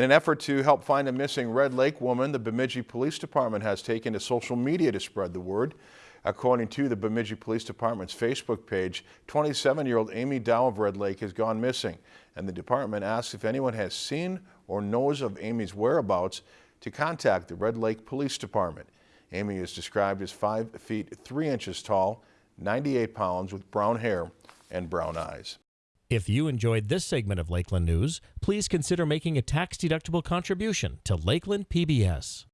In an effort to help find a missing Red Lake woman, the Bemidji Police Department has taken to social media to spread the word. According to the Bemidji Police Department's Facebook page, 27-year-old Amy Dow of Red Lake has gone missing, and the department asks if anyone has seen or knows of Amy's whereabouts to contact the Red Lake Police Department. Amy is described as 5 feet 3 inches tall, 98 pounds with brown hair and brown eyes. If you enjoyed this segment of Lakeland News, please consider making a tax-deductible contribution to Lakeland PBS.